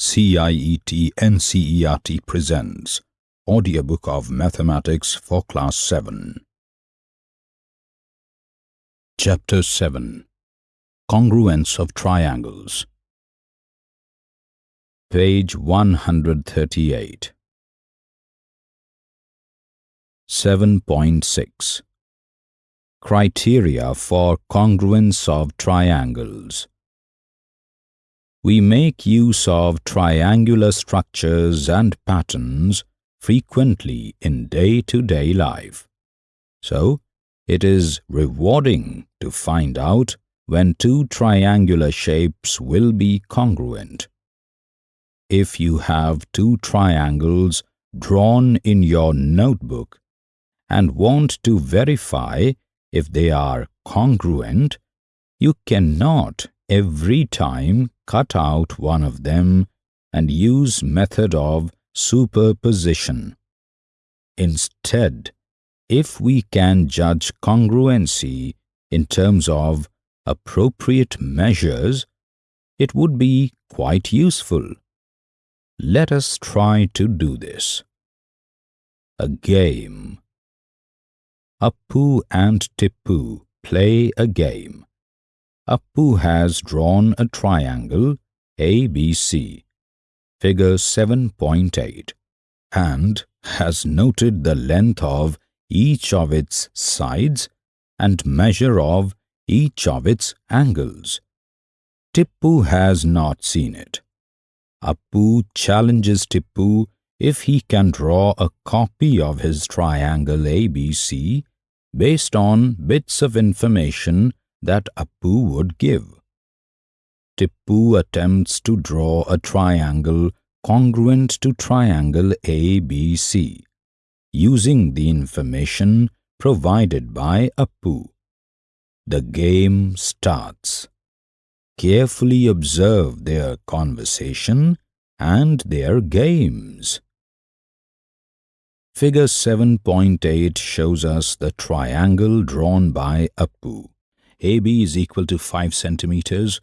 CIET NCERT presents Audiobook of Mathematics for Class 7. Chapter 7 Congruence of Triangles. Page 138 7.6 Criteria for congruence of triangles we make use of triangular structures and patterns frequently in day-to-day -day life. So, it is rewarding to find out when two triangular shapes will be congruent. If you have two triangles drawn in your notebook and want to verify if they are congruent, you cannot every time cut out one of them and use method of superposition. Instead, if we can judge congruency in terms of appropriate measures, it would be quite useful. Let us try to do this. A game Appu and Tippu play a game. Appu has drawn a triangle ABC, figure 7.8, and has noted the length of each of its sides and measure of each of its angles. Tippu has not seen it. Appu challenges Tippu if he can draw a copy of his triangle ABC based on bits of information that Appu would give. Tippu attempts to draw a triangle congruent to triangle ABC, using the information provided by Appu. The game starts. Carefully observe their conversation and their games. Figure 7.8 shows us the triangle drawn by Appu. AB is equal to 5 centimeters,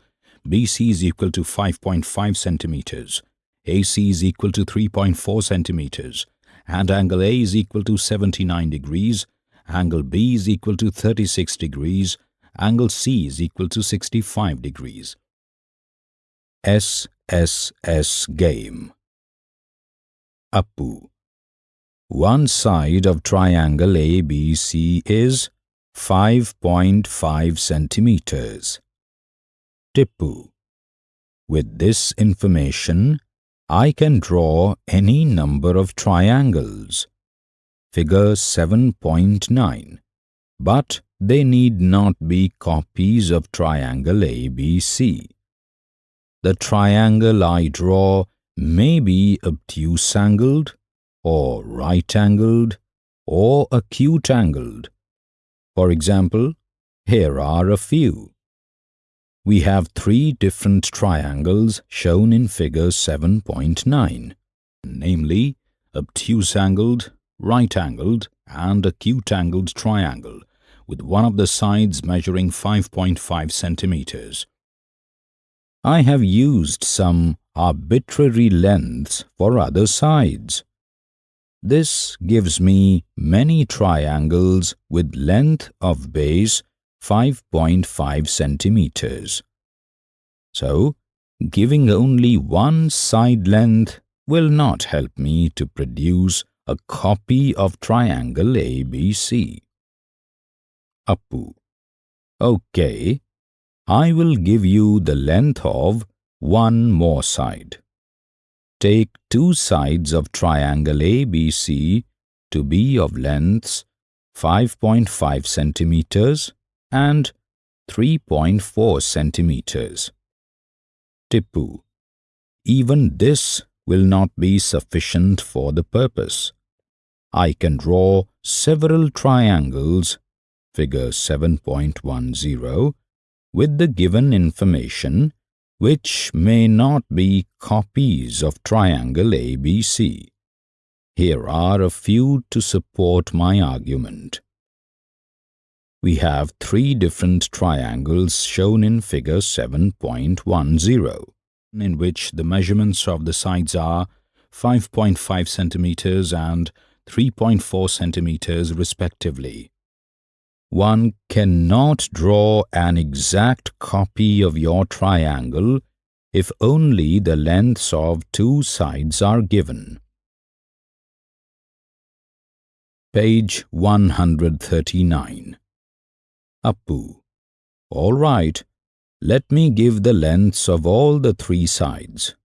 BC is equal to 5.5 centimeters, AC is equal to 3.4 centimeters, and angle A is equal to 79 degrees, angle B is equal to 36 degrees, angle C is equal to 65 degrees. SSS game. Appu One side of triangle ABC is 5.5 centimeters. Tippu. With this information, I can draw any number of triangles. Figure 7.9. But they need not be copies of triangle ABC. The triangle I draw may be obtuse-angled, or right-angled, or acute-angled for example, here are a few. We have three different triangles shown in figure 7.9, namely obtuse-angled, right-angled and acute-angled triangle with one of the sides measuring 5.5 centimeters. I have used some arbitrary lengths for other sides. This gives me many triangles with length of base 5.5 centimeters. So, giving only one side length will not help me to produce a copy of triangle ABC. Appu Okay, I will give you the length of one more side. Take two sides of triangle ABC to be of lengths 5.5 centimeters and 3.4 centimeters. Tippu Even this will not be sufficient for the purpose. I can draw several triangles, figure 7.10, with the given information which may not be copies of triangle ABC. Here are a few to support my argument. We have three different triangles shown in figure 7.10, in which the measurements of the sides are 5.5 centimeters and 3.4 centimeters respectively. One cannot draw an exact copy of your triangle if only the lengths of two sides are given. Page 139 Appu All right, let me give the lengths of all the three sides.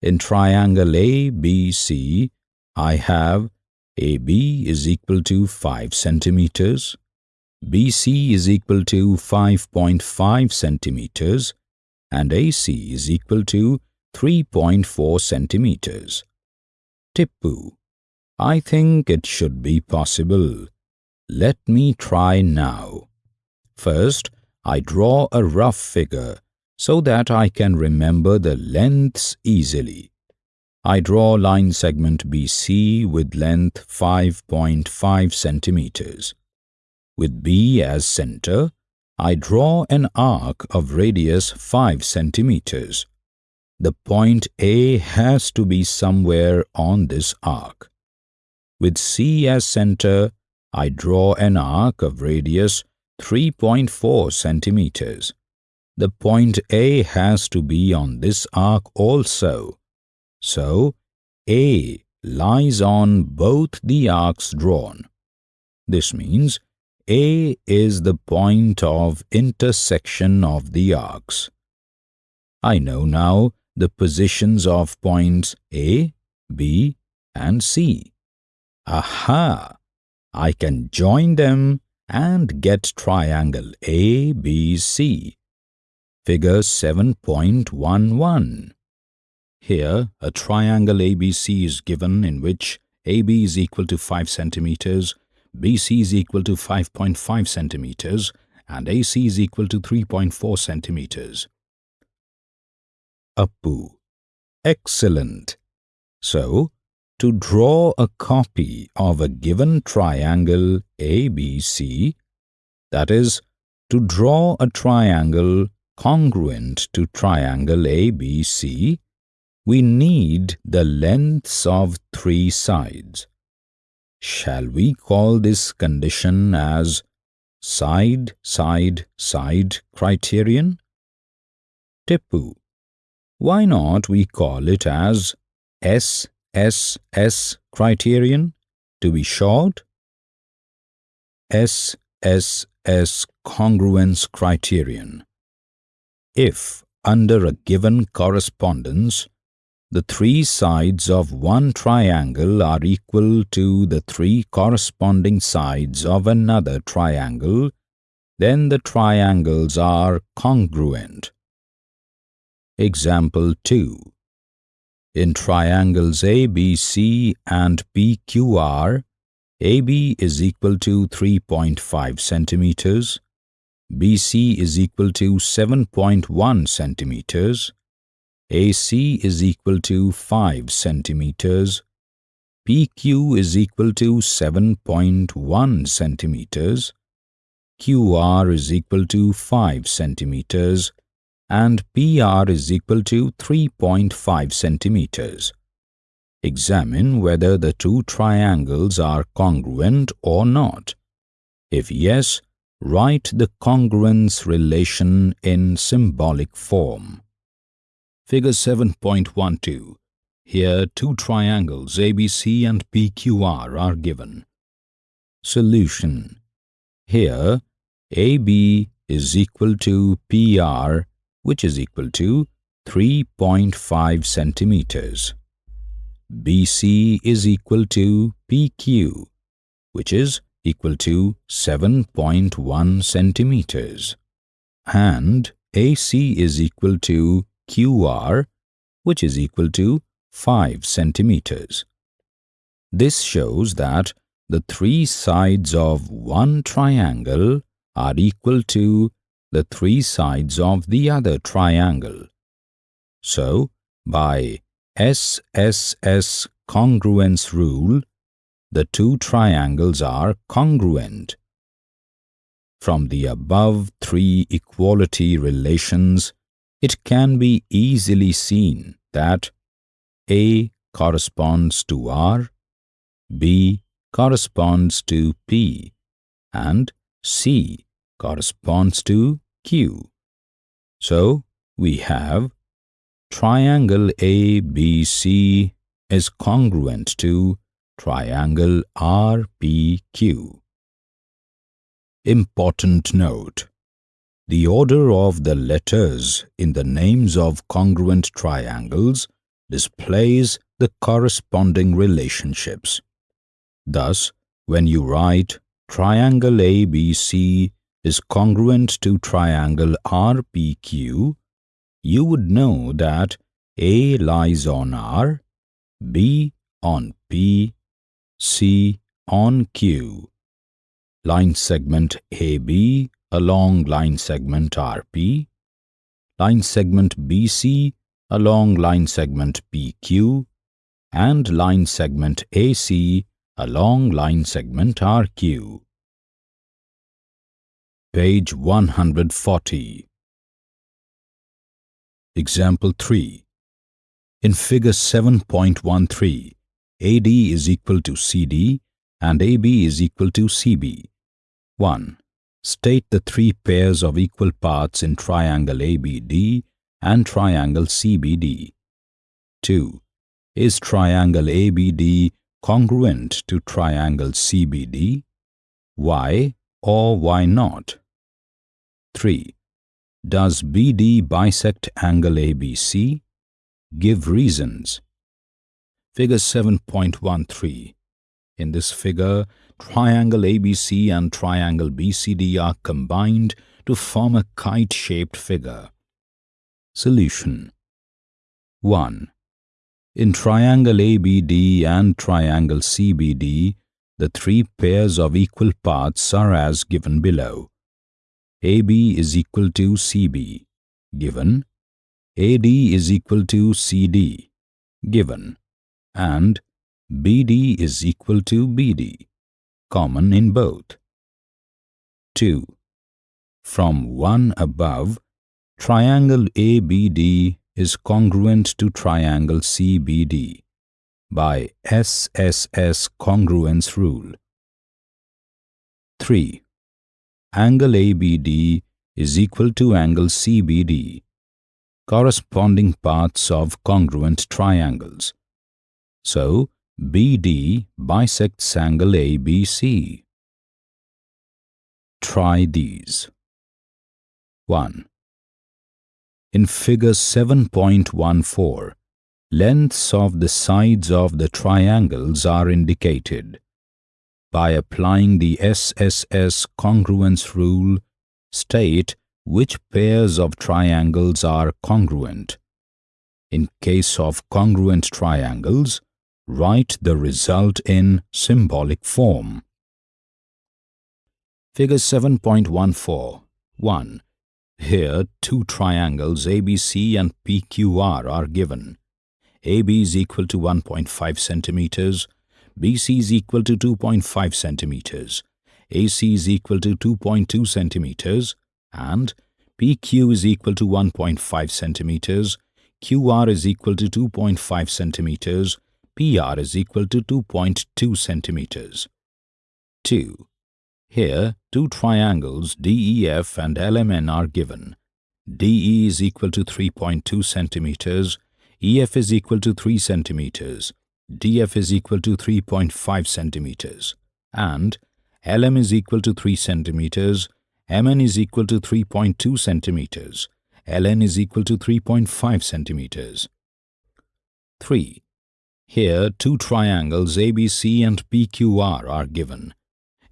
In triangle ABC, I have AB is equal to 5 centimeters, BC is equal to 5.5 centimeters, and AC is equal to 3.4 centimeters. Tippu, I think it should be possible. Let me try now. First, I draw a rough figure so that I can remember the lengths easily. I draw line segment BC with length 5.5 centimeters. With B as center, I draw an arc of radius 5 centimeters. The point A has to be somewhere on this arc. With C as center, I draw an arc of radius 3.4 centimeters. The point A has to be on this arc also. So, A lies on both the arcs drawn. This means A is the point of intersection of the arcs. I know now the positions of points A, B and C. Aha! I can join them and get triangle ABC. Figure 7.11. Here, a triangle ABC is given in which AB is equal to 5 centimeters, BC is equal to 5.5 centimeters, and AC is equal to 3.4 centimeters. Appu. Excellent. So, to draw a copy of a given triangle ABC, that is, to draw a triangle congruent to triangle ABC, we need the lengths of three sides. Shall we call this condition as side, side, side criterion? Tippu, why not we call it as S, S, S criterion to be short S, S, S congruence criterion. If under a given correspondence the three sides of one triangle are equal to the three corresponding sides of another triangle, then the triangles are congruent. Example 2 in triangles ABC and PQR, AB is equal to 3.5 centimeters, BC is equal to 7.1 centimeters, AC is equal to 5 centimeters, PQ is equal to 7.1 centimeters, QR is equal to 5 centimeters, and PR is equal to 3.5 centimeters. Examine whether the two triangles are congruent or not. If yes, write the congruence relation in symbolic form. Figure 7.12. Here two triangles ABC and PQR are given. Solution. Here AB is equal to PR which is equal to 3.5 centimeters. BC is equal to PQ, which is equal to 7.1 centimeters. And AC is equal to QR, which is equal to 5 centimeters. This shows that the three sides of one triangle are equal to the three sides of the other triangle. So, by SSS congruence rule, the two triangles are congruent. From the above three equality relations, it can be easily seen that A corresponds to R, B corresponds to P, and C corresponds to Q. So, we have triangle ABC is congruent to triangle RPQ. Important note the order of the letters in the names of congruent triangles displays the corresponding relationships. Thus, when you write triangle ABC is congruent to triangle RPQ, you would know that A lies on R, B on P, C on Q. Line segment AB along line segment RP, line segment BC along line segment PQ, and line segment AC along line segment RQ. Page 140 Example 3 In figure 7.13, AD is equal to CD and AB is equal to CB. 1. State the three pairs of equal parts in triangle ABD and triangle CBD. 2. Is triangle ABD congruent to triangle CBD? Why or why not? 3. Does BD bisect angle ABC? Give reasons. Figure 7.13 In this figure, triangle ABC and triangle BCD are combined to form a kite-shaped figure. Solution 1. In triangle ABD and triangle CBD, the three pairs of equal parts are as given below. AB is equal to CB, given, AD is equal to CD, given, and BD is equal to BD common in both. 2. From 1 above, triangle ABD is congruent to triangle CBD by SSS congruence rule. 3. Angle ABD is equal to angle CBD, corresponding parts of congruent triangles. So, BD bisects angle ABC. Try these. 1. In figure 7.14, lengths of the sides of the triangles are indicated. By applying the SSS congruence rule, state which pairs of triangles are congruent. In case of congruent triangles, Write the result in symbolic form. Figure 7.14 1. Here, two triangles ABC and PQR are given. AB is equal to 1.5 centimeters, BC is equal to 2.5 centimeters, AC is equal to 2.2 centimeters, and PQ is equal to 1.5 centimeters, QR is equal to 2.5 centimeters, PR is equal to 2.2 centimeters. 2. Here, two triangles DEF and LMN are given. DE is equal to 3.2 centimeters, EF is equal to 3 centimeters, DF is equal to 3.5 centimeters, and LM is equal to 3 centimeters, MN is equal to 3.2 centimeters, LN is equal to 3.5 centimeters. 3. Here, two triangles ABC and PQR are given.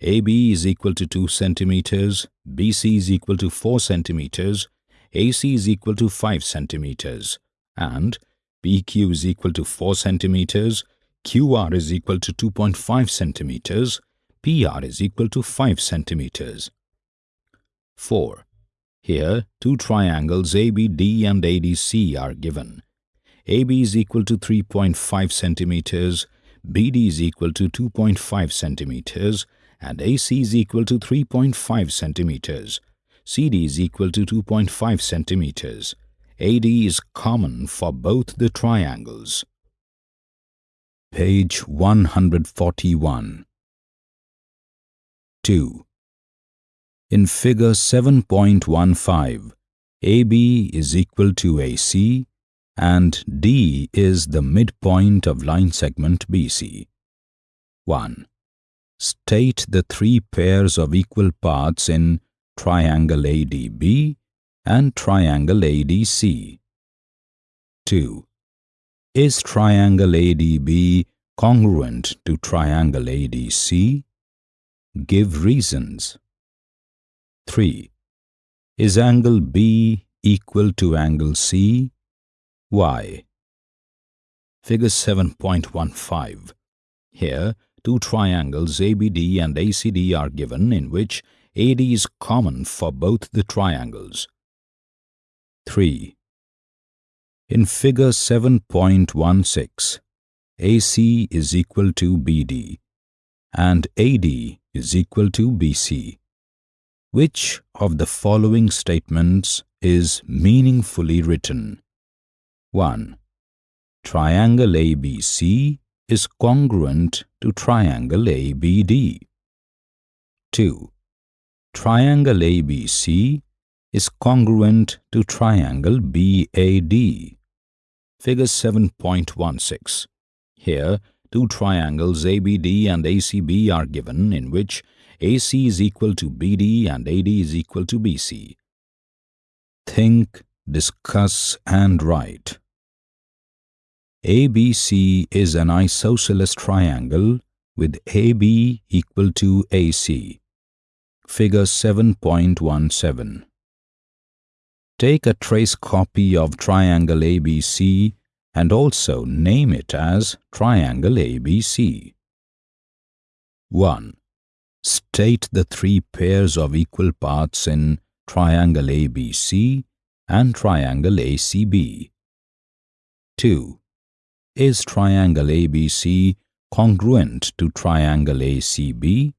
AB is equal to 2 centimeters, BC is equal to 4 centimeters, AC is equal to 5 centimeters, and PQ is equal to 4 centimeters, QR is equal to 2.5 centimeters, PR is equal to 5 centimeters. 4. Here, two triangles ABD and ADC are given. AB is equal to 3.5 centimeters, BD is equal to 2.5 centimeters, and AC is equal to 3.5 centimeters. CD is equal to 2.5 centimeters. AD is common for both the triangles. Page 141 2. In figure 7.15, AB is equal to AC and D is the midpoint of line segment BC. 1. State the three pairs of equal parts in triangle ADB and triangle ADC. 2. Is triangle ADB congruent to triangle ADC? Give reasons. 3. Is angle B equal to angle C? Why? Figure 7.15. Here, two triangles ABD and ACD are given in which AD is common for both the triangles. 3. In figure 7.16, AC is equal to BD and AD is equal to BC. Which of the following statements is meaningfully written? 1. Triangle ABC is congruent to triangle ABD. 2. Triangle ABC is congruent to triangle BAD. Figure 7.16. Here, two triangles ABD and ACB are given in which AC is equal to BD and AD is equal to BC. Think, discuss and write. ABC is an isosceles triangle with AB equal to AC. Figure 7.17. Take a trace copy of triangle ABC and also name it as triangle ABC. 1. State the three pairs of equal parts in triangle ABC and triangle ACB. 2. Is triangle ABC congruent to triangle ACB?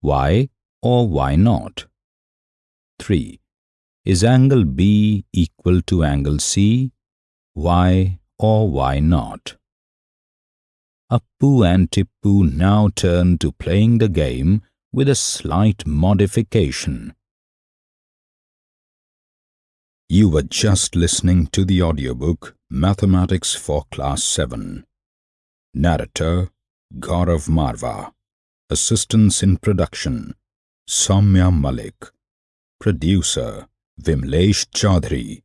Why or why not? 3. Is angle B equal to angle C? Why or why not? Appu and Tippu now turn to playing the game with a slight modification. You were just listening to the audiobook Mathematics for Class 7. Narrator Gaurav Marva. Assistance in production Soumya Malik. Producer Vimlesh Chaudhary.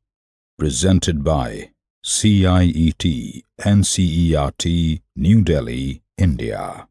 Presented by CIET NCERT New Delhi, India.